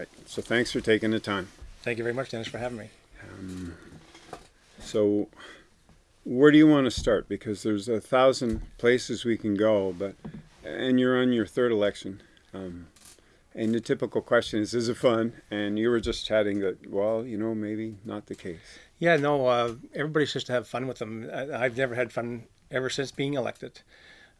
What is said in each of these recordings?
right. So thanks for taking the time. Thank you very much, Dennis, for having me. Um, so where do you want to start? Because there's a thousand places we can go, but and you're on your third election. Um, and the typical question is, is it fun? And you were just chatting that, well, you know, maybe not the case. Yeah, no, uh, everybody's just to have fun with them. I, have never had fun ever since being elected.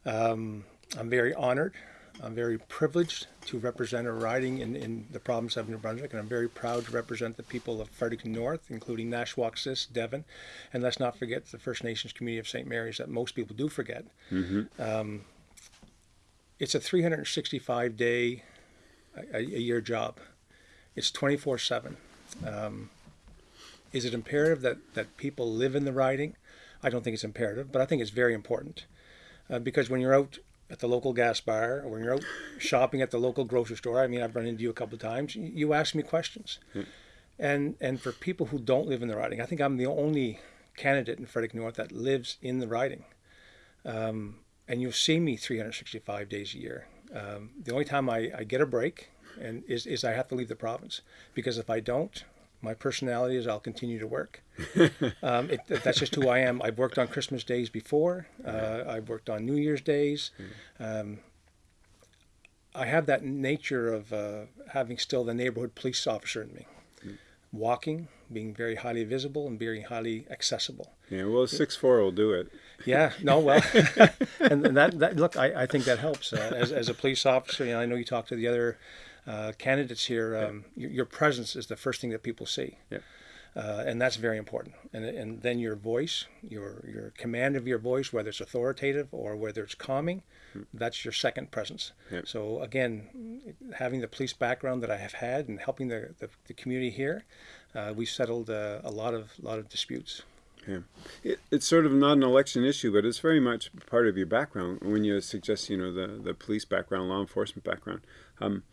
Um, I'm very honored. I'm very privileged to represent a riding in, in the province of New Brunswick, and I'm very proud to represent the people of Fredericton North, including Nashwaaksis, Devon, and let's not forget the First Nations community of St. Mary's that most people do forget. Mm-hmm. Um, it's a 365 day a, a year job. It's 24 7. Um, is it imperative that, that people live in the riding? I don't think it's imperative, but I think it's very important. Uh, because when you're out at the local gas bar or when you're out shopping at the local grocery store, I mean, I've run into you a couple of times, you ask me questions. Hmm. And, and for people who don't live in the riding, I think I'm the only candidate in Frederick North that lives in the riding. Um, and you'll see me 365 days a year. Um, the only time I, I get a break and is, is I have to leave the province because if I don't, my personality is I'll continue to work. um, it, that's just who I am. I've worked on Christmas days before. Uh, I've worked on New Year's days. Um, I have that nature of uh, having still the neighborhood police officer in me, walking, being very highly visible and very highly accessible. Yeah, well, six four will do it. Yeah, no, well, and, that, that look, I, I think that helps uh, as, as a police officer. You know, I know you talk to the other uh, candidates here. Um, yeah. your, your, presence is the first thing that people see. Yeah. Uh, and that's very important. And, and then your voice, your your command of your voice, whether it's authoritative or whether it's calming, hmm. that's your second presence. Yeah. So again, having the police background that I have had and helping the, the, the community here, uh, we've settled uh, a lot of lot of disputes. Yeah, it, it's sort of not an election issue, but it's very much part of your background when you suggest, you know, the, the police background, law enforcement background. Um,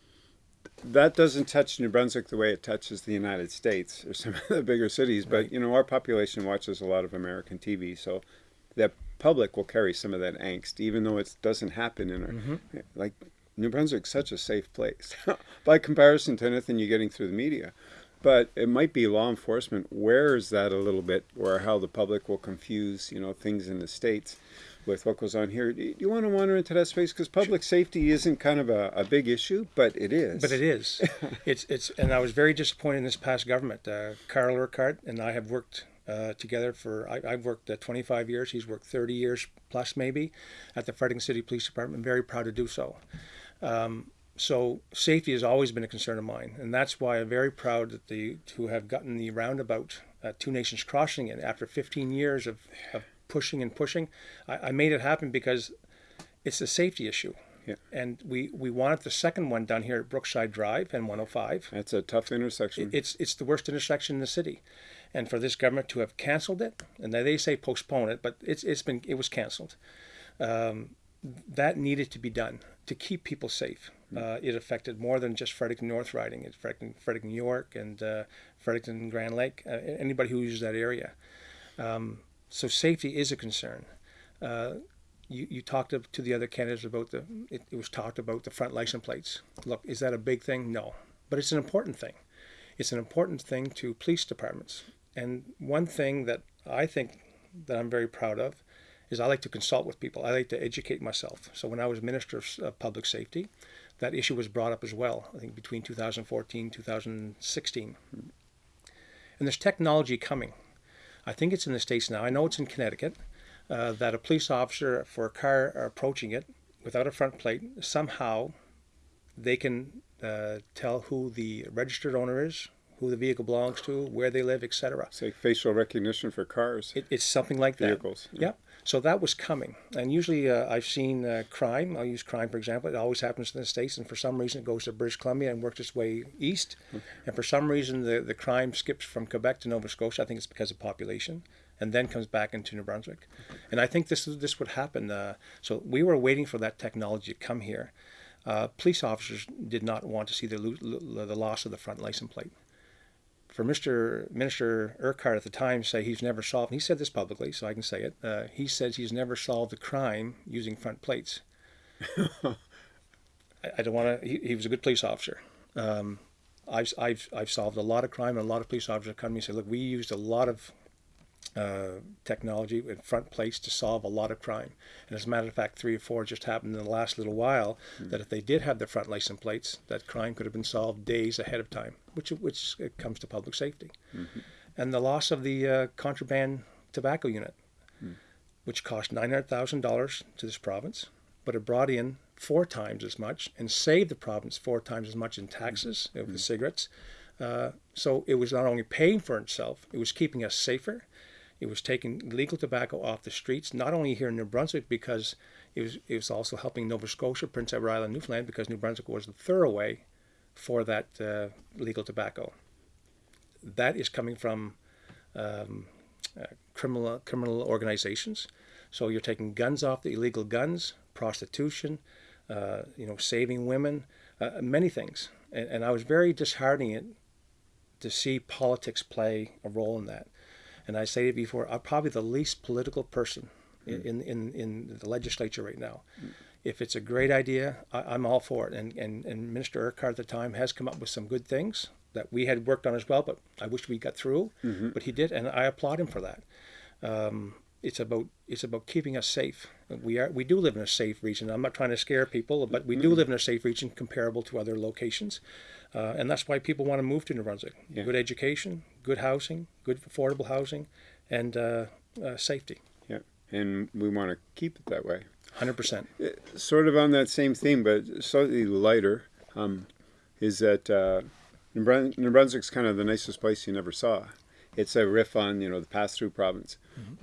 that doesn't touch New Brunswick the way it touches the United States or some of the bigger cities, but, you know, our population watches a lot of American TV, so the public will carry some of that angst, even though it doesn't happen in our, mm -hmm. like, New Brunswick's such a safe place by comparison to anything you're getting through the media. But it might be law enforcement wears that a little bit, or how the public will confuse, you know, things in the states with what goes on here. Do you want to wander into that space? Because public safety isn't kind of a, a, big issue, but it is. But it is. it's it's, and I was very disappointed in this past government. Uh, Carl Urquhart and I have worked uh, together for I, have worked uh, 25 years. He's worked 30 years plus maybe at the Fredericton City Police Department. Very proud to do so. Um, so safety has always been a concern of mine, and that's why I'm very proud that the to have gotten the roundabout at Two Nations Crossing in after 15 years of, of pushing and pushing. I, I, made it happen because it's a safety issue. Yeah. And we, we wanted the second one done here at Brookside Drive and 105. That's a tough intersection. It, it's it's the worst intersection in the city, and for this government to have canceled it, and they say postpone it, but it's it's been it was canceled. Um, that needed to be done to keep people safe. Uh, it affected more than just Fredericton North Riding. It affected Fredericton New York and uh, Fredericton Grand Lake, uh, anybody who uses that area. Um, so safety is a concern. Uh, you, you talked to, to, the other candidates about the, it, it, was talked about the front license plates. Look, is that a big thing? No. But it's an important thing. It's an important thing to police departments. And one thing that I think that I'm very proud of is I like to consult with people. I like to educate myself. So when I was Minister of Public Safety, that issue was brought up as well, I think between 2014 2016. And there's technology coming. I think it's in the States now. I know it's in Connecticut. Uh, that a police officer for a car approaching it without a front plate, somehow they can uh, tell who the registered owner is, who the vehicle belongs to, where they live, etc. It's like facial recognition for cars. It, it's something like vehicles, that. Vehicles. Yeah. Yep. So that was coming. And usually uh, I've seen uh, crime, I'll use crime for example, it always happens in the States, and for some reason it goes to British Columbia and works its way east. Okay. And for some reason the, the crime skips from Quebec to Nova Scotia. I think it's because of population. And then comes back into New Brunswick. And I think this this would happen. Uh, so we were waiting for that technology to come here. Uh, police officers did not want to see the, the loss of the front license plate for Mr. Minister Urquhart at the time say he's never solved, he said this publicly, so I can say it. Uh, he says he's never solved a crime using front plates. I, I, don't want to. He, he, was a good police officer. Um, I've, I've, I've solved a lot of crime, and a lot of police officers come to me and say, look, we used a lot of uh, technology in front place to solve a lot of crime. And as a matter of fact, three or four just happened in the last little while that if they did have the front license plates, that crime could have been solved days ahead of time, which which it comes to public safety. And the loss of the uh, contraband tobacco unit, which cost nine hundred thousand dollars to this province, but it brought in four times as much and saved the province four times as much in taxes of the cigarettes. Uh, so it was not only paying for itself, it was keeping us safer. It was taking legal tobacco off the streets, not only here in New Brunswick, because it was, it was also helping Nova Scotia, Prince Edward Island, Newfoundland, because New Brunswick was the thoroughway for that uh, legal tobacco. That is coming from um, uh, criminal criminal organizations. So you're taking guns off the illegal guns, prostitution, uh, you know, saving women, uh, many things. And, and I was very disheartening to see politics play a role in that. And I say it before, I'm probably the least political person Mm. in, in, in the legislature right now. If it's a great idea, I, I'm all for it. And, and, and Minister Urquhart at the time has come up with some good things that we had worked on as well, but I wish we got through. Mm-hmm. But he did, and I applaud him for that. Um, it's about it's about keeping us safe. We are we do live in a safe region. I'm not trying to scare people, but we Mm-hmm. do live in a safe region comparable to other locations, uh, and that's why people want to move to New Brunswick. Yeah. Good education, good housing, good affordable housing, and uh, uh, safety. Yeah, and we want to keep it that way. Hundred percent. Sort of on that same theme, but slightly lighter, um, is that uh, New, Brun- New Brunswick's kind of the nicest place you never saw. It's a riff on you know the pass-through province.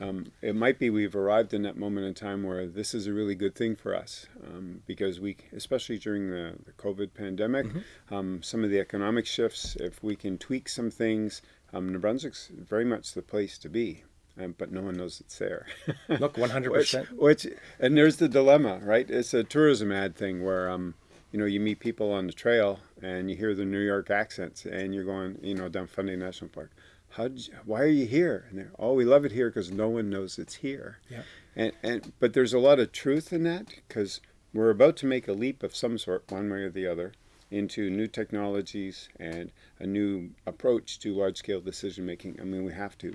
Um, it might be we've arrived in that moment in time where this is a really good thing for us um, because we, especially during the, the COVID pandemic, um, some of the economic shifts. If we can tweak some things, um, New Brunswick's very much the place to be. Um, but no one knows it's there. Look, one hundred Which, percent. which, and there's the dilemma, right? It's a tourism ad thing where, um, you know, you meet people on the trail and you hear the New York accents, and you're going, you know, down Fundy National Park. How? Why are you here? And they're, oh, we love it here because no one knows it's here. Yeah. And and but there's a lot of truth in that because we're about to make a leap of some sort, one way or the other, into new technologies and a new approach to large scale decision making. I mean, we have to.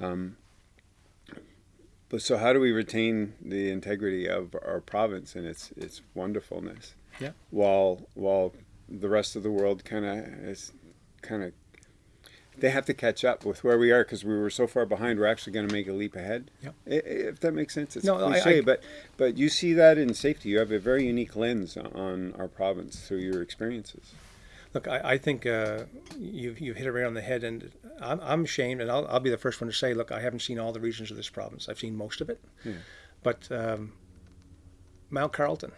Um, but so, how do we retain the integrity of our province and its its wonderfulness? Yeah. While while the rest of the world kind of is kind of they have to catch up with where we are because we were so far behind. We're actually going to make a leap ahead. Yep. I- i- If that makes sense, it's No, I- cliche, I- but but you see that in safety. You have a very unique lens on our province through your experiences. Look, I, I think uh, you've, you've hit it right on the head, and I'm, I'm ashamed, and I'll, I'll be the first one to say, look, I haven't seen all the regions of this province. I've seen most of it. Yeah. But um, Mount Carleton,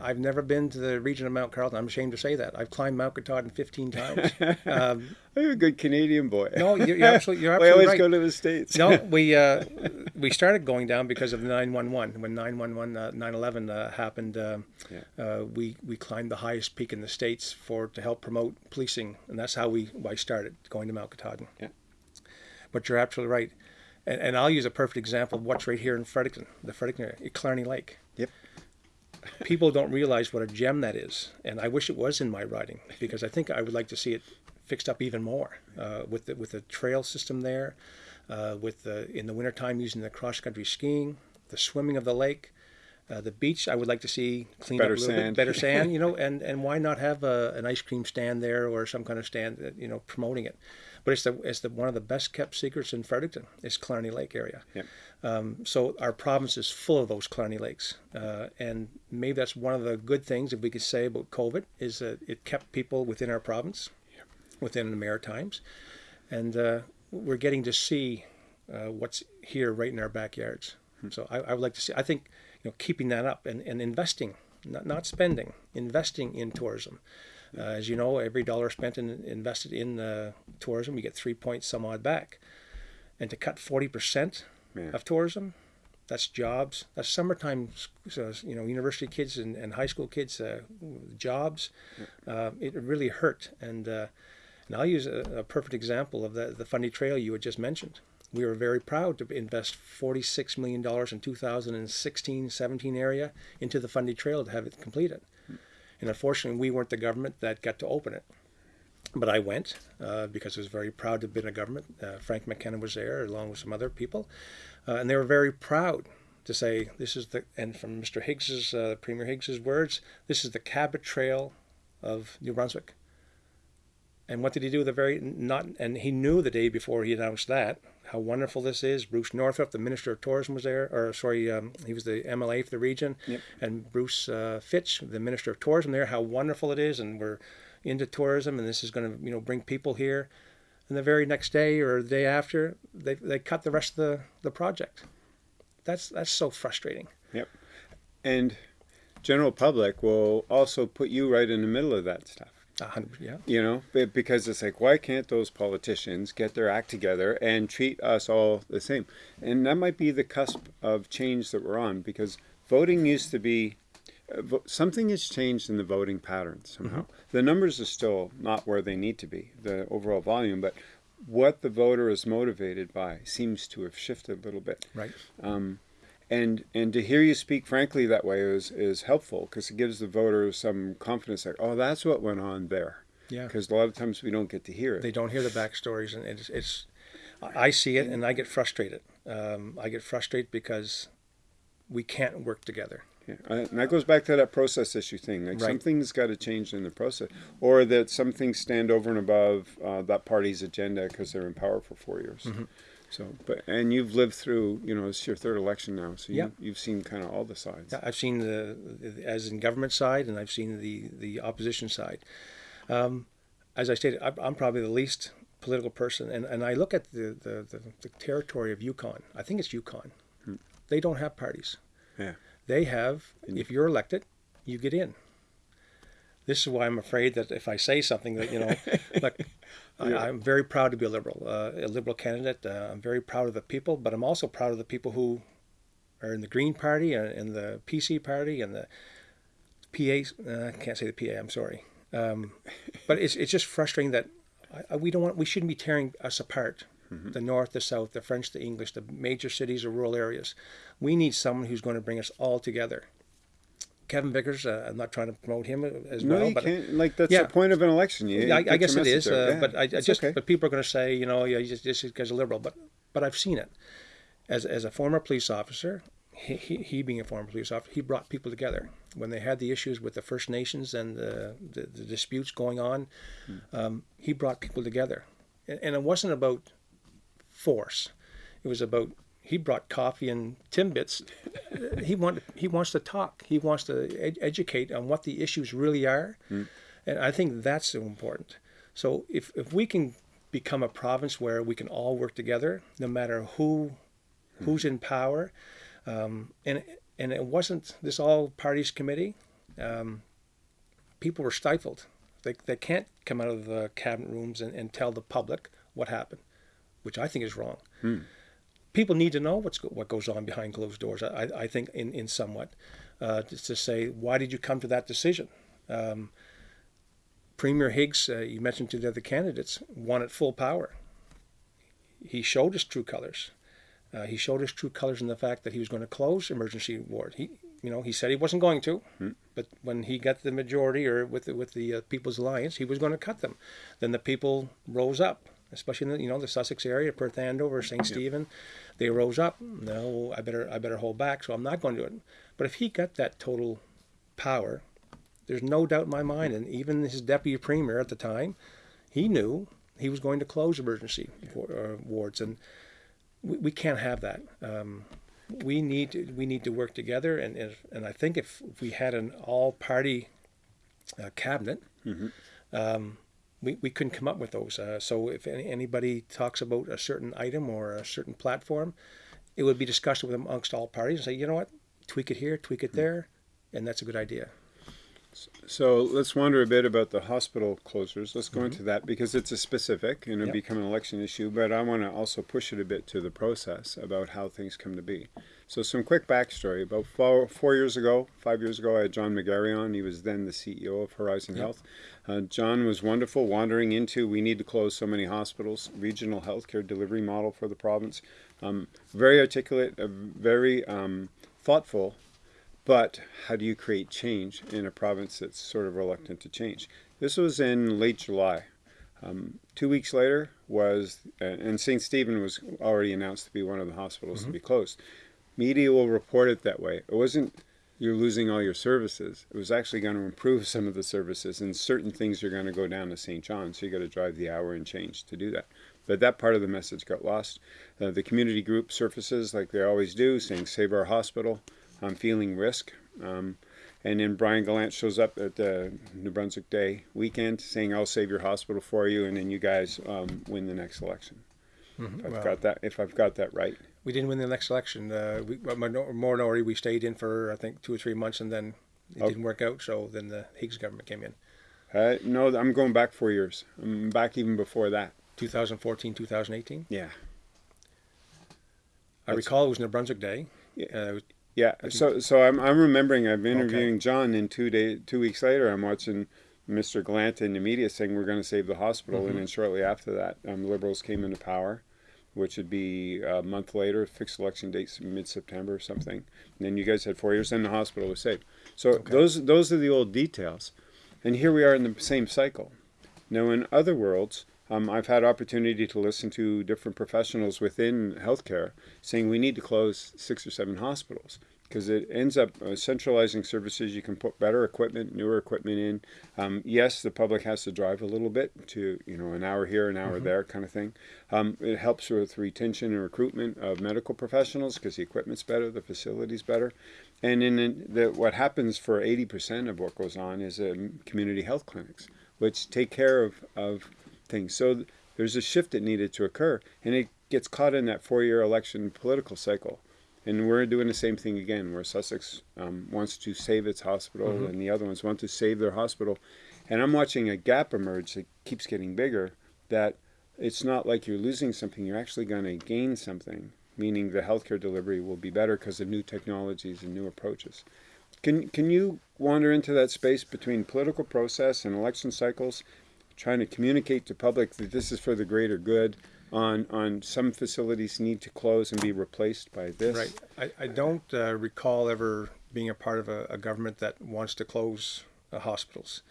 I've never been to the region of Mount Carleton. I'm ashamed to say that. I've climbed Mount Katahdin 15 times. um, I'm a good Canadian boy. no, you're, you're absolutely, you're we always right. go to the states. no, we uh, we started going down because of 911. When 911, uh, 9/11 uh, happened, uh, Yeah. uh, we we climbed the highest peak in the states for to help promote policing, and that's how we I started going to Mount Katahdin. Yeah. But you're absolutely right, and, and I'll use a perfect example of what's right here in Fredericton, the Fredericton area, Killarney Lake. People don't realize what a gem that is, and I wish it was in my riding because I think I would like to see it fixed up even more uh, with the with the trail system there, uh, with the in the wintertime using the cross country skiing, the swimming of the lake, uh, the beach. I would like to see cleaned Better up a little sand. bit, better sand, you know, and and why not have a, an ice cream stand there or some kind of stand, that, you know, promoting it. But it's the it's the one of the best kept secrets in Fredericton. Is Killarney Lake area. Yep. Um, so our province is full of those Killarney lakes, uh, and maybe that's one of the good things if we could say about COVID is that it kept people within our province, within the Maritimes, and uh, we're getting to see uh, what's here right in our backyards. So I, I would like to see. I think you know keeping that up and, and investing, not not spending, investing in tourism. Uh, as you know, every dollar spent and invested in uh, tourism, we get three points some odd back. And to cut forty percent Yeah. of tourism, that's jobs. That's summertime, so, you know, university kids and, and high school kids, uh, jobs. Uh, it really hurt. And and I'll use a, a perfect example of the the Fundy Trail you had just mentioned. We were very proud to invest $46 million in 2016-17 area into the Fundy Trail to have it completed. And unfortunately, we weren't the government that got to open it. but I went uh, because I was very proud to have been in government. Uh, Frank McKenna was there along with some other people, uh, and they were very proud to say this is the and from Mr. Higgs's uh, Premier Higgs's words, this is the Cabot Trail of New Brunswick. And what did he do with the very not? And he knew the day before he announced that how wonderful this is. Bruce Northrup, the Minister of Tourism, was there, or sorry, um, he was the MLA for the region, Yep. and Bruce uh, Fitch, the Minister of Tourism, there. How wonderful it is, and we're into tourism, and this is going to you know bring people here. And the very next day or the day after, they they cut the rest of the the project. That's that's so frustrating. Yep. And general public will also put you right in the middle of that stuff. A hundred, yeah. You know, because it's like, why can't those politicians get their act together and treat us all the same? And that might be the cusp of change that we're on because voting used to be uh, something has changed in the voting patterns somehow. The numbers are still not where they need to be, the overall volume, but what the voter is motivated by seems to have shifted a little bit Right. And and to hear you speak frankly that way is is helpful because it gives the voter some confidence like oh that's what went on there Yeah. because a lot of times we don't get to hear it They don't hear the backstories, and it's it's. I see it, and I get frustrated. Um, I get frustrated because we can't work together. yeah. And that goes back to that process issue thing like Right. something's got to change in the process or that some things stand over and above uh, that party's agenda because they're in power for four years Mm-hmm. So but and you've lived through you know it's your third election now so you, Yeah. you've seen kind of all the sides I've seen the, the as in government side, and I've seen the the opposition side. Um, as I stated, I'm, probably the least political person, and, and I look at the, the, the, the territory of Yukon. I think it's Yukon. They don't have parties. yeah They have, if you're elected, you get in. This is why I'm afraid that if I say something that, you know, like, I, I'm very proud to be a liberal, uh, a liberal candidate. Uh, I'm very proud of the people, but I'm also proud of the people who are in the Green Party and in the PC Party and the PA. Uh, I can't say the PA. I'm sorry, um, but it's it's just frustrating that I, I, we don't want we shouldn't be tearing us apart. The North, the South, the French, the English, the major cities or rural areas. We need someone who's going to bring us all together. Kevin Vickers, uh, I'm not trying to promote him as no well, but can't like that's yeah. the point of an election you, I, you I get guess it is, uh, Yeah, but I, I just okay. but people are going to say, you know, yeah, you just this guy's a liberal, but but I've seen it as as a former police officer. He, he, he being a former police officer, he brought people together when they had the issues with the First Nations and the the, the disputes going on. Um, he brought people together, and, and it wasn't about force. It was about he brought coffee and timbits. he want he wants to talk. He wants to ed- educate on what the issues really are, and I think that's so important. So if if we can become a province where we can all work together, no matter who who's in power, um, and and it wasn't this all parties committee. Um, people were stifled. They, they can't come out of the cabinet rooms and, and tell the public what happened, which I think is wrong. People need to know what's go, what goes on behind closed doors. I, I think in, in somewhat uh, just to say why did you come to that decision. Um, Premier Higgs, uh, you mentioned to the other candidates, wanted full power. He showed his true colors. Uh, he showed his true colors in the fact that he was going to close emergency ward. He, you know, he said he wasn't going to, but when he got the majority or with the, with the uh, People's Alliance, he was going to cut them. Then the people rose up, especially in the, you know the Sussex area, Perth Andover, St. Stephen. They rose up. No, I better I better hold back. So I'm not going to do it. But if he got that total power, there's no doubt in my mind, and even his deputy premier at the time, he knew he was going to close emergency uh, wards, and we, we can't have that. Um, we need to, we need to work together, and and, and I think if, if we had an all-party uh, cabinet, um, we, we couldn't come up with those. Uh, so if any, anybody talks about a certain item or a certain platform, it would be discussed with amongst all parties and say, you know what, tweak it here, tweak it there, and that's a good idea. So let's wonder a bit about the hospital closures. Let's go into that because it's a specific and it'll Mm-hmm. Yep. become an election issue, but I want to also push it a bit to the process about how things come to be. So some quick backstory. About four, four years ago, five years ago, I had John McGarry on. He was then the CEO of Horizon Health. Uh, John was wonderful, wandering into we need to close so many hospitals, regional healthcare delivery model for the province. Um, very articulate, uh, very um, thoughtful, but how do you create change in a province that's sort of reluctant to change? This was in late July. Um, two weeks later was, uh, and St. Stephen was already announced to be one of the hospitals to be closed. Media will report it that way. It wasn't you're losing all your services. It was actually going to improve some of the services, and certain things are going to go down to St. John. So you got to drive the hour and change to do that. But that part of the message got lost. Uh, the community group surfaces like they always do, saying "Save our hospital." I'm feeling risk. Um, and then Brian Gallant shows up at the New Brunswick Day weekend saying, I'll save your hospital for you, and then you guys um, win the next election. If I've Well- got that, if I've got that right. We didn't win the next election. Uh, we, minority, we stayed in for I think two or three months, and then it Oh. didn't work out. So then the Higgs government came in. Uh, no, I'm going back four years. I'm back even before that. 2014, 2018. Yeah. I That's- recall it was New Brunswick Day. Yeah. Uh, Yeah. So, so I'm, I'm remembering I'm interviewing John, and two day, two weeks later, I'm watching Mr. Gallant in the media saying we're going to save the hospital, and then shortly after that, um, Liberals came into power, which would be a month later, fixed election dates mid September or something. And then you guys had four years, and the hospital was saved. So those those are the old details, and here we are in the same cycle. Now, in other worlds, um, I've had opportunity to listen to different professionals within healthcare saying we need to close six or seven hospitals because it ends up uh, centralizing services. You can put better equipment, newer equipment in. Um, yes, the public has to drive a little bit to you know an hour here, an hour there, kind of thing. Um, it helps with retention and recruitment of medical professionals because the equipment's better, the facility's better, and in the, what happens for eighty percent of what goes on is um, community health clinics, which take care of of things. So th- there's a shift that needed to occur, and it gets caught in that four-year election political cycle. And we're doing the same thing again, where Sussex um, wants to save its hospital, and the other ones want to save their hospital. And I'm watching a gap emerge that keeps getting bigger. That it's not like you're losing something; you're actually going to gain something. Meaning the healthcare delivery will be better because of new technologies and new approaches. Can can you wander into that space between political process and election cycles, trying to communicate to public that this is for the greater good? On on some facilities need to close and be replaced by this. Right. I, I don't uh, recall ever being a part of a, a government that wants to close uh, hospitals.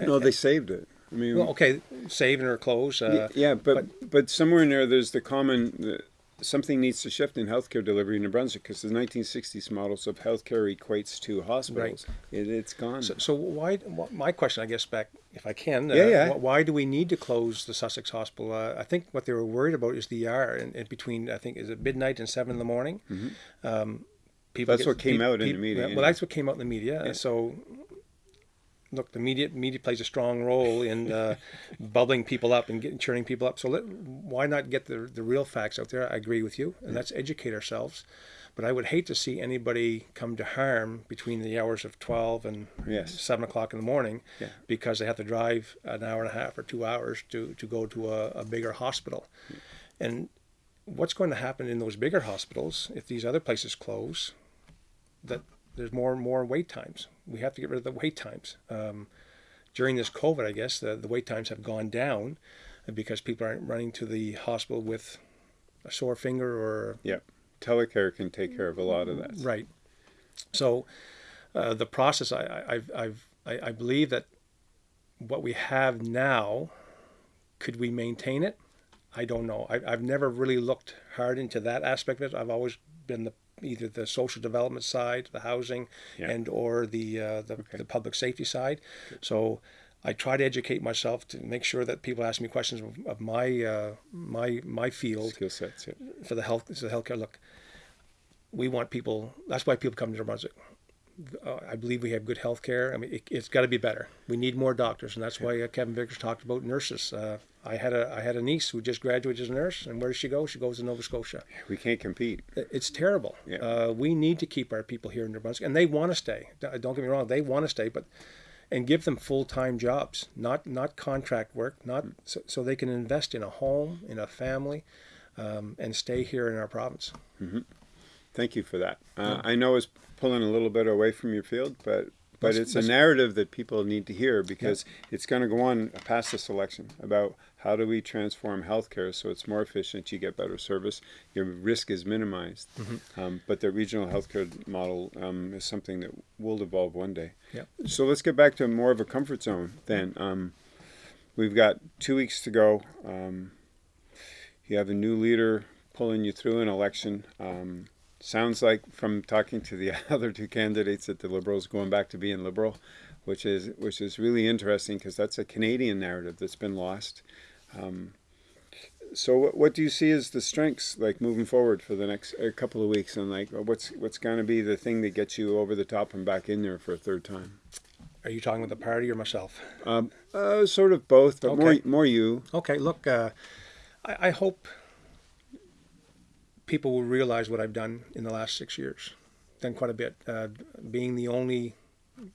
No, they saved it. I mean, Well, okay, saving or close. Uh, yeah, but, but somewhere in there, there's the common. Something needs to shift in healthcare delivery in New Brunswick because the 1960s models of healthcare equates to hospitals. It, it's gone. so, so why? wh- My question, I guess, back if I can. Uh, Yeah, yeah. Why do we need to close the Sussex Hospital? Uh, I think what they were worried about is the in, in between. I think is it midnight and seven in the morning. Um, people. That's what came out in the media, Well, yeah. that's what came out in the media. Yeah. So. Look, the media media plays a strong role in uh, bubbling people up and getting churning people up. So let, why not get the the real facts out there? I agree with you, and let's educate ourselves. But I would hate to see anybody come to harm between the hours of twelve and Yes. seven o'clock in the morning Yeah. because they have to drive an hour and a half or two hours to, to go to a, a bigger hospital. And what's going to happen in those bigger hospitals if these other places close? That there's more and more wait times. We have to get rid of the wait times. Um, during this COVID, I guess the, the wait times have gone down because people aren't running to the hospital with a sore finger or yeah, telecare can take care of a lot of that. Right. So uh, the process, I, I, I've, I've, I, I believe that what we have now, could we maintain it? I don't know. I, I've never really looked hard into that aspect of it. I've always been the either the social development side, the housing, Yeah. and or the uh, the, the public safety side. So I try to educate myself to make sure that people ask me questions of, of my uh, my my field Skill sets. Yeah. for the health for the healthcare. Look, we want people. That's why people come to New Brunswick. Uh, I believe we have good health care. I mean, it, it's got to be better. We need more doctors, and that's why uh, Kevin Vickers talked about nurses. Uh, I had a I had a niece who just graduated as a nurse, and where does she go? She goes to Nova Scotia. We can't compete. It's terrible. Yeah. Uh, we need to keep our people here in New Brunswick, and they want to stay. Don't get me wrong; they want to stay, but and give them full time jobs, not not contract work, not so, so they can invest in a home, in a family, um, and stay here in our province. Thank you for that. Uh, I know it's pulling a little bit away from your field, but but it's a narrative that people need to hear because it's going to go on past this election about how do we transform healthcare so it's more efficient, you get better service, your risk is minimized. Mm-hmm. Um, but the regional healthcare model um, is something that will evolve one day. Yep. So let's get back to more of a comfort zone then. Um, we've got two weeks to go. Um, you have a new leader pulling you through an election. Sounds like from talking to the other two candidates that the Liberals going back to being Liberal, which is which is really interesting because that's a Canadian narrative that's been lost. Um, so what, what do you see as the strengths like moving forward for the next a couple of weeks and like what's what's going to be the thing that gets you over the top and back in there for a third time Are you talking with the party or myself? um, uh, sort of both but more Okay. more you Okay, look, uh, I, I hope people will realize what I've done in the last six years. Done quite a bit. Uh, being the only,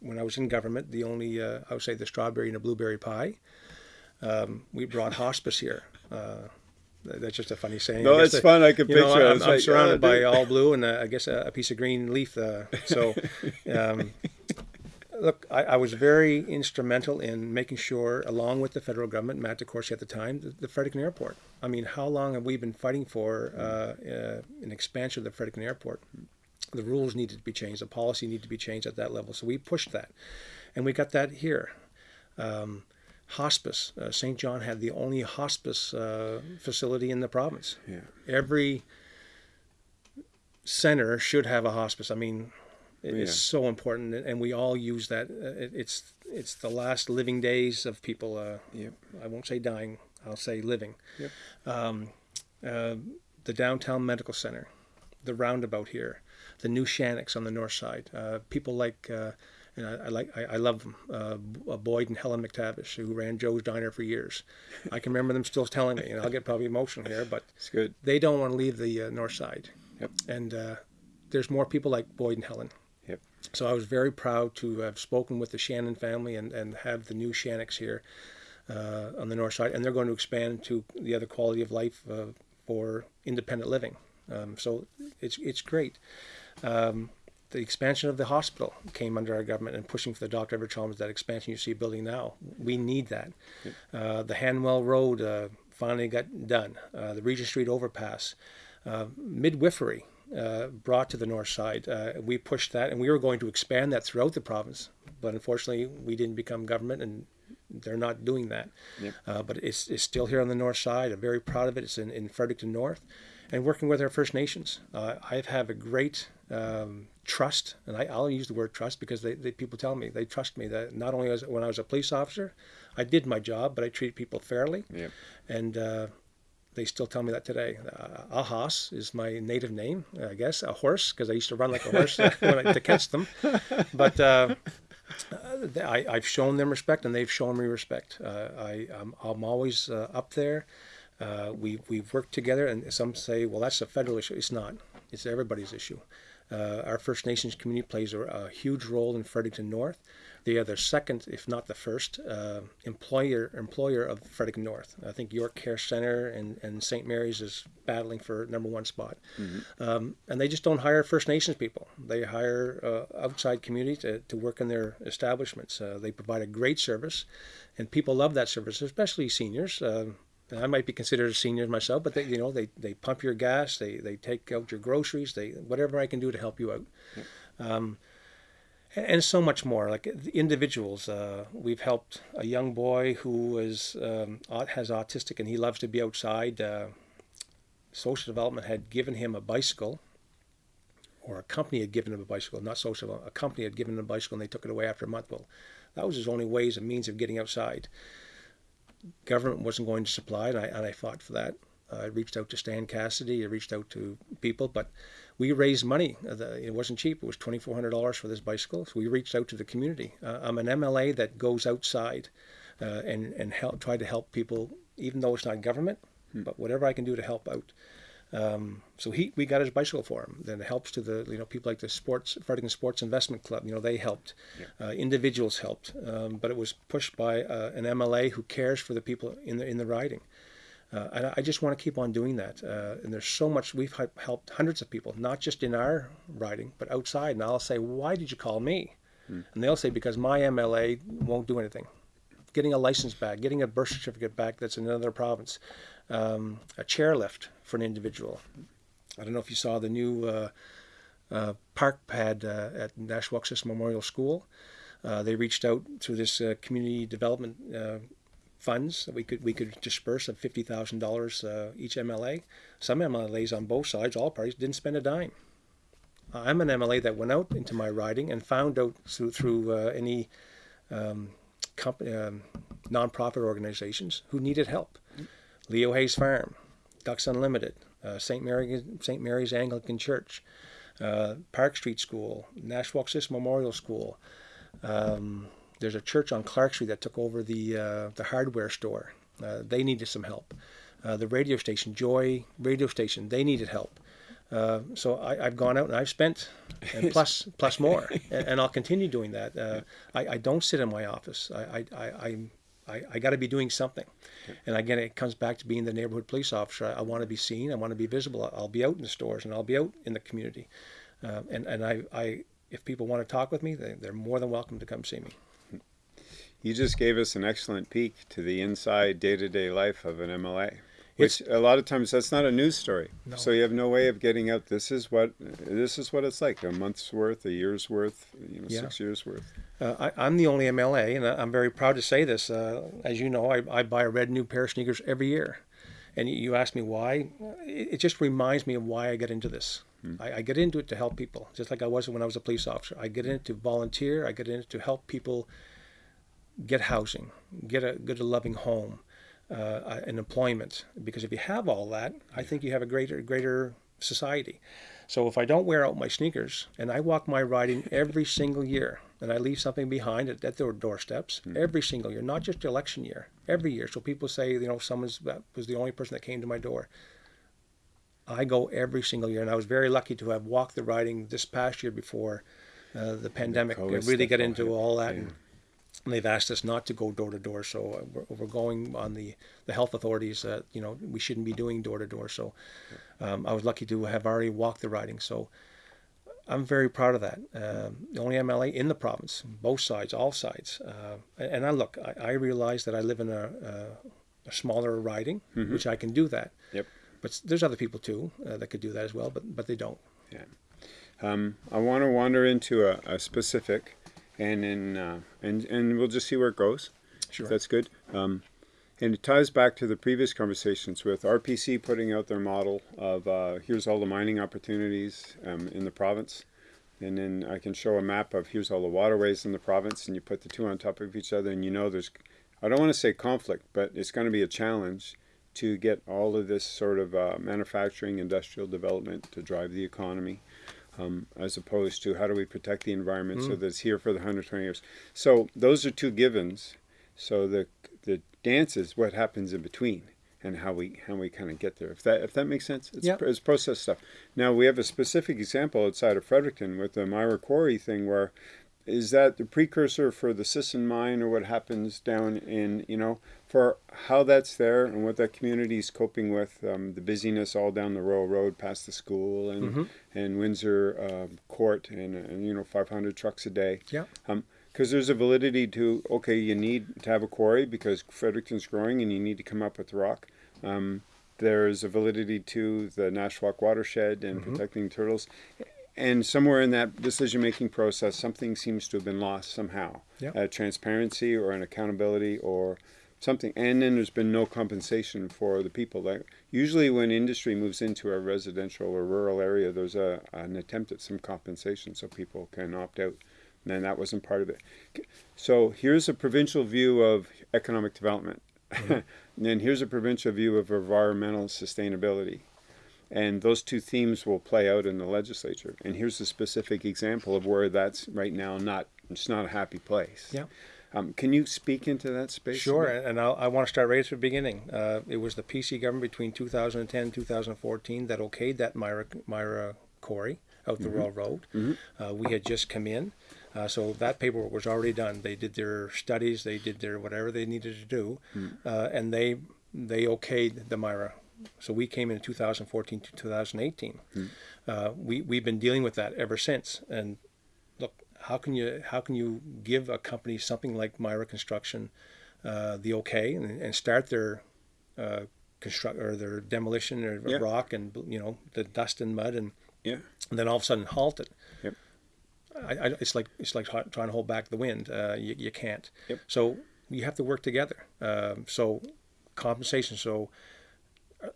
when I was in government, the only, uh, I would say, the strawberry and the blueberry pie. Um, we brought hospice here. Uh, that's just a funny saying. no it's the- fun I can picture know, it. I'm, I'm like, surrounded oh, by all blue and uh, I guess a, a piece of green leaf. Uh, so, um, look, I, I was very instrumental in making sure, along with the federal government, Matt DeCourcey at the time, the, the Fredericton Airport. I mean, how long have we been fighting for uh, uh, an expansion of the Fredericton Airport? The rules needed to be changed. The policy needed to be changed at that level. So we pushed that, and we got that here. Um, hospice. Uh, St. John had the only hospice uh, facility in the province. yeah Every center should have a hospice. I mean, it- it's so important, and we all use that. Uh, it's it's the last living days of people. Uh, Yep. I won't say dying. I'll say living. Yep. Um, uh, the downtown medical center, the roundabout here, the new Shannex on the north side. Uh, people like. Uh, and I, I like, I, I love them. Uh, uh, Boyd and Helen McTavish, who ran Joe's Diner for years. I can remember them still telling me, and I'll get probably emotional here, but it's good they don't want to leave the uh, north side. Yep. And uh, there's more people like Boyd and Helen. So I was very proud to have spoken with the Shannon family and, and have the new Shannex here uh, on the north side. And they're going to expand to the other quality of life uh, for independent living. Um, so it's, it's great. Um, the expansion of the hospital came under our government and pushing for the Dr. Everett Chalmers, that expansion you see building now. We need that. Uh, the Hanwell Road uh, finally got done. Uh, the Regent Street overpass. Uh, midwifery uh, brought to the north side. Uh, we pushed that, and we were going to expand that throughout the province. But unfortunately, we didn't become government, and they're not doing that. Yep. Uh, but it's, it's still here on the north side. I'm very proud of it. It's in, in Fredericton North. And working with our First Nations. Uh, I have a great um, trust, and I, I'll use the word trust because they, they, people tell me they trust me that not only as, when I was a police officer, I did my job, but I treated people fairly. Yep. And uh, they still tell me that today. Uh, Ahas is my native name, I guess, a horse, because I used to run like a horse I, to catch them. But uh, uh, I, I've shown them respect, and they've shown me respect. Uh, I, I'm, I'm always uh, up there. Uh, we, we've worked together, and some say, well, that's a federal issue. It's not. It's everybody's issue. Our First Nations community plays a, a huge role in Fredericton North. They are the second, if not the first, uh, employer employer of Frederick North. I think York Care Center and, and St. Mary's is battling for number one spot. Um, and they just don't hire First Nations people. They hire uh, outside communities to, to work in their establishments. Uh, they provide a great service, and people love that service, especially seniors. Uh, and I might be considered a senior myself, but they, you know, they, they pump your gas, they, they take out your groceries, they whatever I can do to help you out. Um, and, so much more. Like individuals, uh, we've helped a young boy who is um, has autistic and he loves to be outside. Uh, social development had given him a bicycle, or a company had given him a bicycle, not social. A company had given him a bicycle and they took it away after a month. Well, that was his only ways and means of getting outside government wasn't going to supply, and I, and I fought for that. I reached out to Stan Cassidy, I reached out to people, but we raised money. Uh, the- It wasn't cheap. It was $2,400 for this bicycle. So we reached out to the community. Uh, I'm an MLA that goes outside uh, and, and help, try to help people, even though it's not government, but whatever I can do to help out. Um, so he, we got his bicycle for him. Then it helps to the, you know, people like the sports, Fredericton Sports Investment Club. You know, they helped. Uh, individuals helped, um, but it was pushed by uh, an MLA who cares for the people in the in the riding. Uh, and I- just want to keep on doing that. Uh, and there's so much we've helped hundreds of people, not just in our riding, but outside. And I'll say, why did you call me? And they'll say, because my MLA won't do anything. Getting a license back, getting a birth certificate back that's in another province, um, a chairlift for an individual. I don't know if you saw the new uh, uh, park pad uh, at Nashwaaksis Memorial School. Uh, they reached out through this uh, community development uh, funds that we could we could disperse of fifty thousand uh, dollars each MLA. Some MLAs on both sides, all parties, didn't spend a dime. I'm an MLA that went out into my riding and found out through through uh, any um, um, nonprofit organizations who needed help. Leo Hayes Farm, Ducks Unlimited, uh, St. Mary St. Mary's Anglican Church, uh, Park Street School, Nashwauk Memorial School. Um, there's a church on Clark Street that took over the uh, the hardware store. Uh, they needed some help. Uh, the radio station, Joy Radio Station, they needed help. Uh, so I, have gone out and I've spent and plus plus more, and, and, I'll continue doing that. Uh, I, I, don't sit in my office. I I, I, I, I got to be doing something, and again, it comes back to being the neighborhood police officer. I, I want to be seen. I want to be visible. I'll be out in the stores and I'll be out in the community, uh, and and I, I if people want to talk with me, they, they're more than welcome to come see me. You just gave us an excellent peek to the inside day-to-day life of an MLA. Which it's, a lot of times that's not a news story. No. So you have no way of getting out. This is what this is what it's like. A month's worth, a year's worth, you know, yeah. six years worth. Uh, I, am the only MLA, and I'm very proud to say this. Uh, as you know, I, I, buy a red new pair of sneakers every year. And you ask me why. It, just reminds me of why I get into this. Hmm. I, I, get into it to help people, just like I was when I was a police officer. I get in it to volunteer. I get in it to help people get housing, get a good, loving home, uh, an employment. Because if you have all that, I think you have a greater, greater society. So if I don't wear out my sneakers and I walk my riding every single year and I leave something behind at, at their doorsteps mm-hmm. every single year, not just election year, every year. So people say, you know, someone's that was the only person that came to my door. I go every single year, and I was very lucky to have walked the riding this past year before uh, the pandemic the really got into all that. Yeah. And, and they've asked us not to go door to door. So uh, we're, we're, going on the, the health authorities that you know we shouldn't be doing door to door. So um, I was lucky to have already walked the riding. So I'm very proud of that. Uh, the only MLA in the province, both sides, all sides. Uh, and I look, I, I, realize that I live in a, a, a smaller riding, mm-hmm. which I can do that. Yep. But there's other people too uh, that could do that as well, but but they don't. Yeah. Um, I want to wander into a, a specific and then uh, and and we'll just see where it goes. Sure, that's good. Um, and it ties back to the previous conversations with RPC putting out their model of uh, here's all the mining opportunities um, in the province, and then I can show a map of here's all the waterways in the province, and you put the two on top of each other, and you know there's, I don't want to say conflict, but it's going to be a challenge to get all of this sort of uh, manufacturing, industrial development to drive the economy um, as opposed to how do we protect the environment mm. so that it's here for the 120 years. So those are two givens. So the the dance is what happens in between and how we how we kind of get there. If that if that makes sense, it's, yep. it's process stuff. Now we have a specific example outside of Fredericton with the Myra Quarry thing where is that the precursor for the Sisson mine or what happens down in you know for how that's there and what that community is coping with um, the busyness all down the Royal Road past the school and mm-hmm. and Windsor uh, Court and, and, you know 500 trucks a day. Yeah. Um, because there's a validity to okay, you need to have a quarry because Fredericton's growing and you need to come up with rock. Um, there's a validity to the Nashwaak watershed and mm-hmm. protecting turtles and somewhere in that decision making process, something seems to have been lost somehow. Yep. Uh, transparency or an accountability or something. And then there's been no compensation for the people. Like usually, when industry moves into a residential or rural area, there's a an attempt at some compensation so people can opt out. And then that wasn't part of it. So here's a provincial view of economic development. Mm-hmm. and then here's a provincial view of environmental sustainability and those two themes will play out in the legislature. And here's a specific example of where that's right now not it's not a happy place. Yeah. Um, can you speak into that space? Sure, and I'll, i want to start right at the beginning. Uh, it was the PC government between 2010 and 2014 that okayed that Myra, Myra Quarry out the mm-hmm. Royal Road. Mm-hmm. Uh, we had just come in, uh, so that paperwork was already done. They did their studies, they did their whatever they needed to do, mm-hmm. and they they okayed the Myra so we came in 2014 to 2018. Mm. Uh, we we've been dealing with that ever since. And look, how can you how can you give a company something like Myra Construction uh, the okay and, and start their uh, construct or their demolition of yeah. rock and you know the dust and mud and yeah, and then all of a sudden halt it. Yep. I, I, it's like it's like trying to hold back the wind. Uh, you, you can't. Yep. So you have to work together. Um, so compensation. So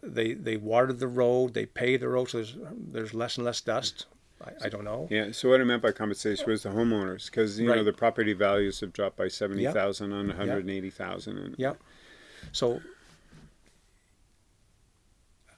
they they watered the road, they paved the road, so there's there's less and less dust. I, I don't know. Yeah. So what I meant by compensation was the homeowners, because you know the property values have dropped by seventy thousand on one hundred and eighty thousand. And Yeah. So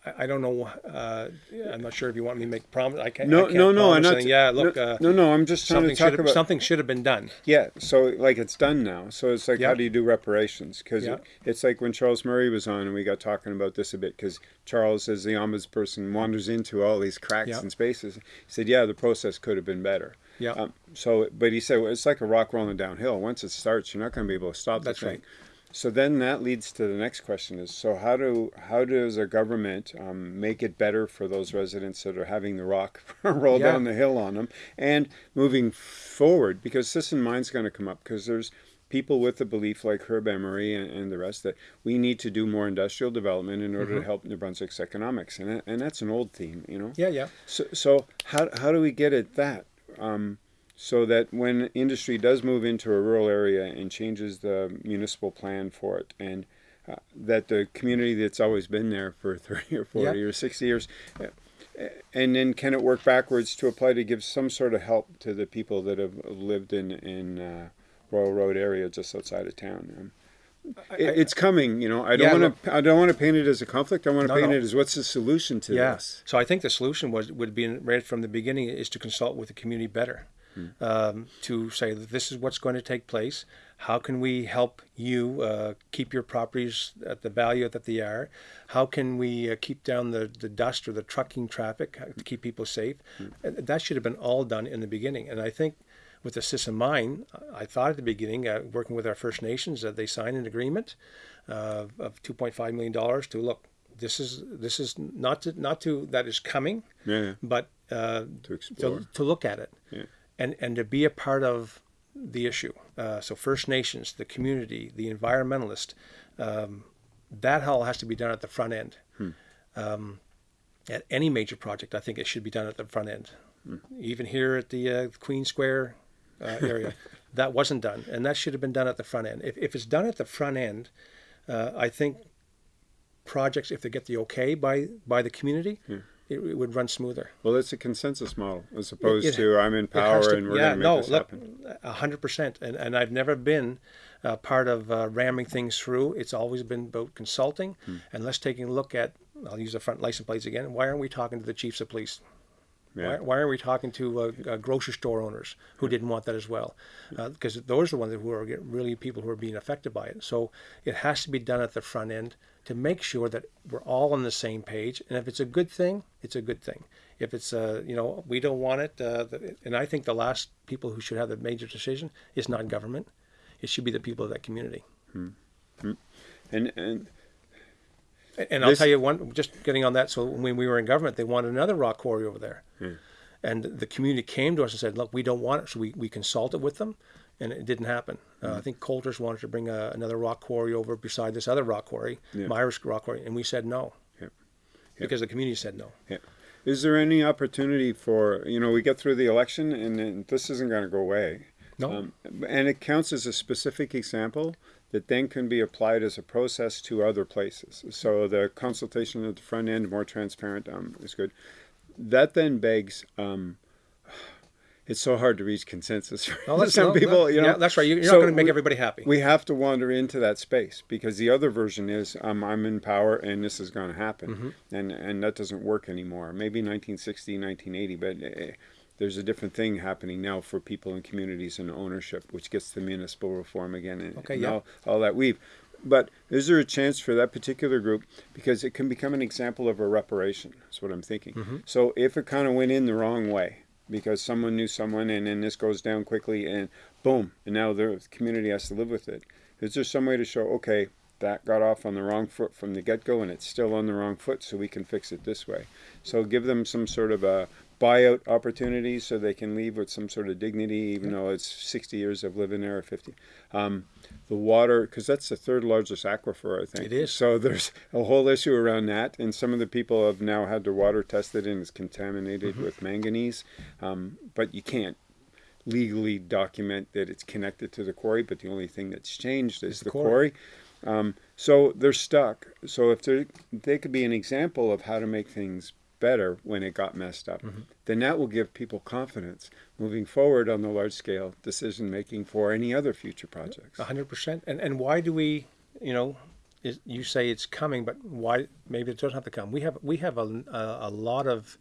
I, I don't know. Uh, I'm not sure if you want me to make promise. I can't. No, I can't no, no. I'm not. Yeah. Look. No, uh, no, no. I'm just trying something to talk about something should have been done. Yeah, so like it's done now. So it's like, Yeah. how do you do reparations? Because Yeah. it, it's like when Charles Murray was on, and we got talking about this a bit. Because Charles, as the ombudsperson, wanders into all these cracks Yeah. and spaces. He said, "Yeah, the process could have been better." Yeah. Um, so, but he said well, it's like a rock rolling downhill. Once it starts, you're not going to be able to stop That's the thing. right. So then that leads to the next question: is so how do how does a government um, make it better for those residents that are having the rock roll Yeah. down the hill on them, and moving forward? Because this Sisson Mine's going to come up because there's people with the belief like Herb Emery and, and the rest that we need to do more industrial development in order to help New Brunswick's economics, and and that's an old theme, you know. Yeah. Yeah. So, so how, how do we get at that? Um, so that when industry does move into a rural area and changes the municipal plan for it, and uh, that the community that's always been there for 30 or 40 Yeah. or 60 years, uh, and then can it work backwards to apply to give some sort of help to the people that have lived in, in uh, Royal Road area just outside of town? Um, it, it's coming, you know. I don't want to. I don't want to paint it as a conflict. I want to No, paint no. it as what's the solution to Yeah. this. So I think the solution was would be right from the beginning is to consult with the community better, um, to say that this is what's going to take place. How can we help you uh, keep your properties at the value that they are? How can we uh, keep down the, the dust or the trucking traffic uh, to keep people safe? And That should have been all done in the beginning. And I think with the Sisson Mine, I thought at the beginning, uh, working with our First Nations, that they signed an agreement uh, of 2.5 million dollars to look. This is this is not to not to that is coming, Yeah, but uh, To to, to look at it Yeah. And and to be a part of the issue. Uh, so First Nations, the community, the environmentalist, um, that all has to be done at the front end. Um, at any major project, I think it should be done at the front end. Even here at the uh, Queen Square uh, area, that wasn't done, and that should have been done at the front end. If, if it's done at the front end, uh, I think projects, if they get the okay by by the community, it, it would run smoother. Well, it's a consensus model as opposed it- to I'm in power to- and we're yeah, going to make no, this look, happen. a hundred percent. And and I've never been uh, part of uh, ramming things through. It's always been about consulting Hmm. and let's take a look at. I'll use the front license plates again. Why aren't we talking to the chiefs of police? Yeah. Why, why aren't we talking to uh, uh, grocery store owners who didn't want that as well? Because those are the ones who are really people who are being affected by it. So it has to be done at the front end to make sure that we're all on the same page. And if it's a good thing, it's a good thing. If it's uh, you know we don't want it, uh, and I think the last people who should have the major decision is not government. It should be the people of that community. And and And I'll tell you one, just getting on that. So when we were in government, they wanted another rock quarry over there. And the community came to us and said, look, we don't want it. So we, we consulted with them and it didn't happen. Uh, I think Coulter's wanted to bring a, another rock quarry over beside this other rock quarry, Yeah. Myra's Rock Quarry. And we said no. Yep. Because the community said no. Is there any opportunity for you know we get through the election and, then this isn't going to go away, No. um, and it counts as a specific example that then can be applied as a process to other places. So the consultation at the front end, more transparent, um, is good. That then begs. Um, it's so hard to reach consensus. No, that's, Some no, people, no, you know, yeah, that's right. You're not going to make we- everybody happy. we have to wander into that space because the other version is um, I'm in power and this is going to happen, Mm-hmm. and and that doesn't work anymore. Maybe 1960, 1980, but uh, there's a different thing happening now for people in communities and ownership, which gets the municipal reform again and, Okay, and yeah. all, all that weave. But is there a chance for that particular group because it can become an example of a reparation? That's what I'm thinking. Mm-hmm. So if it kind of went in the wrong way because someone knew someone and then this goes down quickly and boom, and now the community has to live with it. Is there some way to show, okay, that got off on the wrong foot from the get go and it's still on the wrong foot, so we can fix it this way? So give them some sort of a buyout opportunities so they can leave with some sort of dignity, even though it's 60 years of living there or 50. Um, the water, because that's the third largest aquifer, I think. It is. So there's a whole issue around that, and some of the people have now had their water tested and it's contaminated Mm-hmm. with manganese, um, but you can't legally document that it's connected to the quarry, but the only thing that's changed is the the, quarry. quarry. Um, so they're stuck. So if they they could be an example of how to make things better when it got messed up, then that will give people confidence moving forward on the large scale decision making for any other future projects. A hundred percent. And and why do we, you know, is, you say it's coming, but why? Maybe it doesn't have to come. We have we have a a, a lot of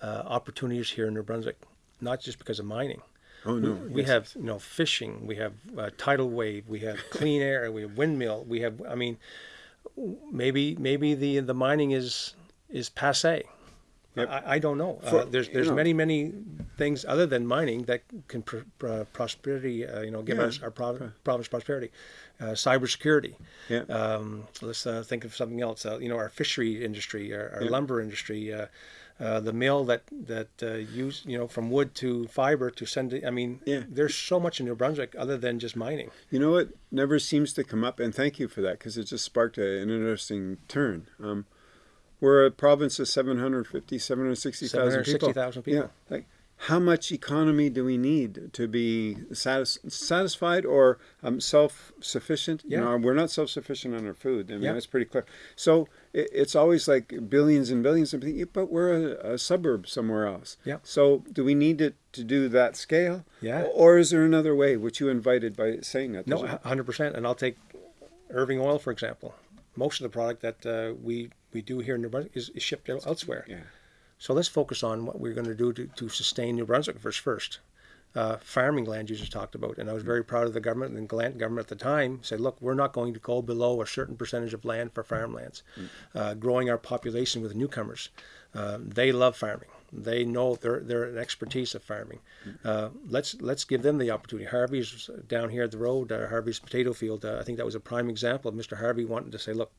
uh, opportunities here in New Brunswick, not just because of mining. Oh no, We yes. have you know fishing. We have uh, tidal wave. We have clean air. We have windmill. We have. I mean, maybe maybe the the mining is is passe. Yep. I, I don't know. For- uh, there's you there's know- many many things other than mining that can pr- pr- prosperity. Uh, you know, give Yeah. us our prov- province prosperity. Uh, cybersecurity. Yeah. Um, let's uh, think of something else. Uh, you know, our fishery industry, our, our Yeah. lumber industry. Uh, uh, the mill that that uh, use you know from wood to fiber to send it. I mean, Yeah. there's so much in New Brunswick other than just mining. You know what never seems to come up, and thank you for that because it just sparked a, an interesting turn. Um, we're a province of 750, 760,000 people. 760,000 people. Yeah, like how much economy do we need to be satis- satisfied or um, self-sufficient? You Yeah. know, we're not self-sufficient on our food. I mean, Yeah. that's pretty clear. So it, it's always like billions and billions of people, but we're a, a suburb somewhere else. Yeah. So do we need it to do that scale? Yeah. Or is there another way, which you invited by saying that? No, hundred percent. And I'll take Irving Oil for example. Most of the product that uh, we we do here in New Brunswick is, is shipped el- elsewhere. Yeah. So let's focus on what we're going to do to, to sustain New Brunswick first. First, uh, farming land users talked about, and I was very proud of the government and the Gallant government at the time said, look, we're not going to go below a certain percentage of land for farmlands, uh, growing our population with newcomers. Uh, they love farming. They know they're they're an expertise of farming. Uh, let's let's give them the opportunity. Harvey's down here at the road, uh, Harvey's potato field. Uh, I think that was a prime example of Mr. Harvey wanting to say, look,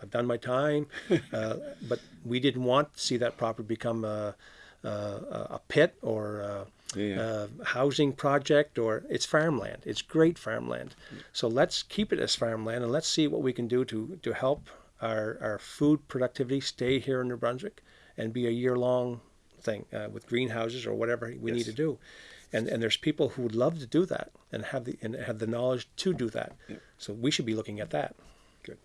I've done my time, uh, but we didn't want to see that property become a, a, a pit or a, Yeah. a housing project or it's farmland. It's great farmland. So let's keep it as farmland and let's see what we can do to, to help our, our food productivity stay here in New Brunswick and be a year long thing uh, with greenhouses or whatever we need to do. And, and there's people who would love to do that and have the and have the knowledge to do that. Yeah. So we should be looking at that. Good.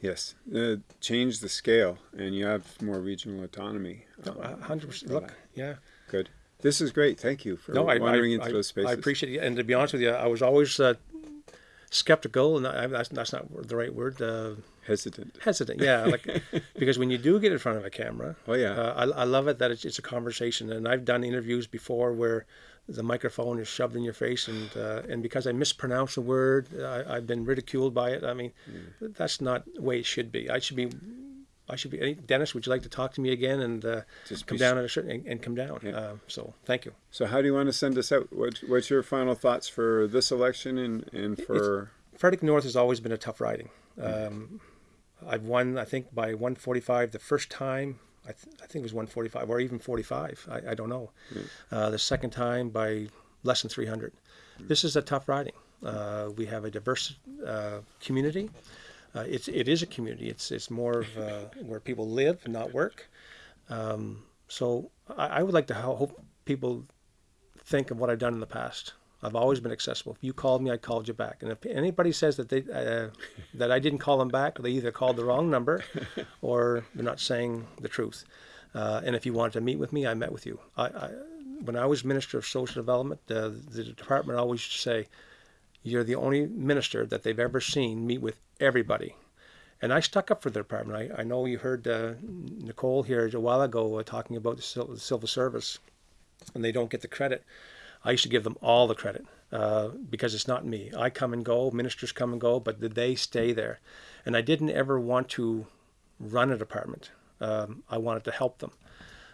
Yes, uh, change the scale, and you have more regional autonomy. No, um, hundred percent. Look, yeah. Good. This is great. Thank you for No, I, I, wandering into I, those spaces. I appreciate it. And to be honest with you, I was always uh, skeptical, and I, that's, that's not the right word. Uh, Hesitant. hesitant, yeah. Like because when you do get in front of a camera, Oh, yeah. uh, I, I love it that it's, it's a conversation. And I've done interviews before where the microphone is shoved in your face, and uh, and because I mispronounce a word, I, I've been ridiculed by it. I mean, that's not the way it should be. I should be. I should be. Dennis, would you like to talk to me again and uh, Just come down at a certain and, and come down? Yeah. Uh, so thank you. So, how do you want to send us out? What, what's your final thoughts for this election and, and for? Fredericton North has always been a tough riding. Um, I've won, I think, by 145 the first time. I, th- I think it was 145 or even 45. I, I don't know. Uh, the second time by less than 300. This is a tough riding. Uh, we have a diverse uh, community. Uh, it's it is a community. It's it's more of uh, where people live not work. Um, so I, I would like to hope people think of what I've done in the past. I've always been accessible. If you called me, I called you back. And if anybody says that they uh, that I didn't call them back, they either called the wrong number, or they're not saying the truth. Uh, and if you wanted to meet with me, I met with you. I, I when I was Minister of Social Development, uh, the department always say, "You're the only minister that they've ever seen meet with everybody." And I stuck up for the department. I, I know you heard uh, Nicole here a while ago uh, talking about the, civil service, and they don't get the credit. I used to give them all the credit uh, because it's not me. I come and go, ministers come and go, but they stay there. And I didn't ever want to run a department. Um, I wanted to help them.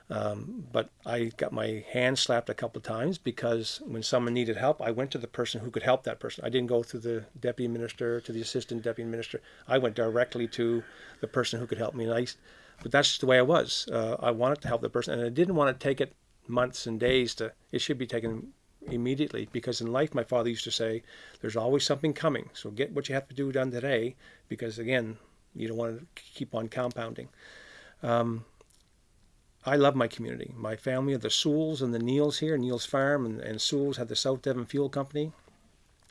Um, but I got my hand slapped a couple of times because when someone needed help, I went to the person who could help that person. I didn't go through the deputy minister to the assistant deputy minister. I went directly to the person who could help me. And I, but that's just the way I was. Uh, I wanted to help the person, and I didn't want to take it months and days to. It should be taken immediately because in life, my father used to say, "There's always something coming. So get what you have to do done today, because again, you don't want to keep on compounding." I love my community. My family are the Sewells and the Neils here, Neils Farm and, and Sewells have the South Devon Fuel Company.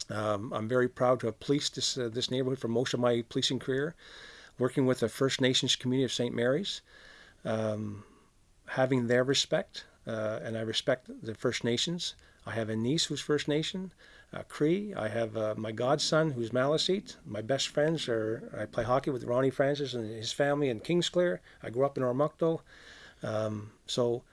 Um, I'm very proud to have policed this, uh, this neighborhood for most of my policing career, working with the First Nations community of St. Mary's, um, having their respect, uh, and I respect the First Nations. I have a niece who's First Nation, uh, Cree. I have uh, my godson who's Maliseet. My best friends are, I play hockey with Ronnie Francis and his family in Kingsclear. I grew up in Oromocto. Um, so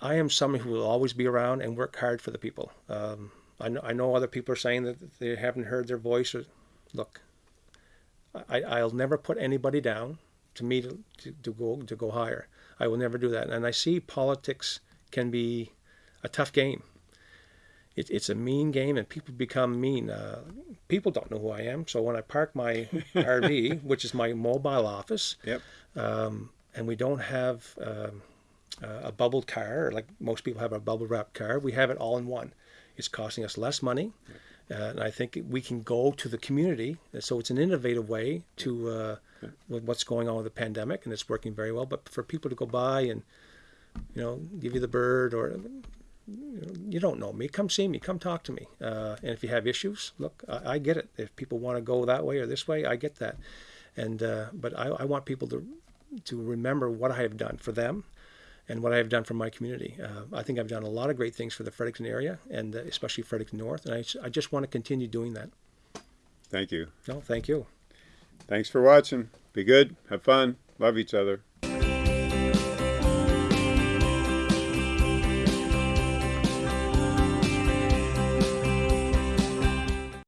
I am someone who will always be around and work hard for the people. Um, I know, I know other people are saying that they haven't heard their voice. Or, look, I, I'll never put anybody down to me to, to, to go to go higher. I will never do that. And I see politics can be a tough game. It, it's a mean game, and people become mean. Uh, people don't know who I am. So when I park my RV, which is my mobile office, Yep. um, and we don't have um, a bubbled car, like most people have a bubble wrapped car, we have it all in one. It's costing us less money. Uh, and I think we can go to the community. So it's an innovative way to uh, with what's going on with the pandemic, and it's working very well. But for people to go by and you know give you the bird or you, know, you don't know me, come see me, come talk to me. Uh, and if you have issues, look, I, I get it. If people want to go that way or this way, I get that. And uh, but I, I want people to to remember what I have done for them and what I have done for my community. Uh, I think I've done a lot of great things for the Fredericton area and especially Fredericton North, and I, I just want to continue doing that. Thank you. No, thank you. Thanks for watching. Be good. Have fun. Love each other.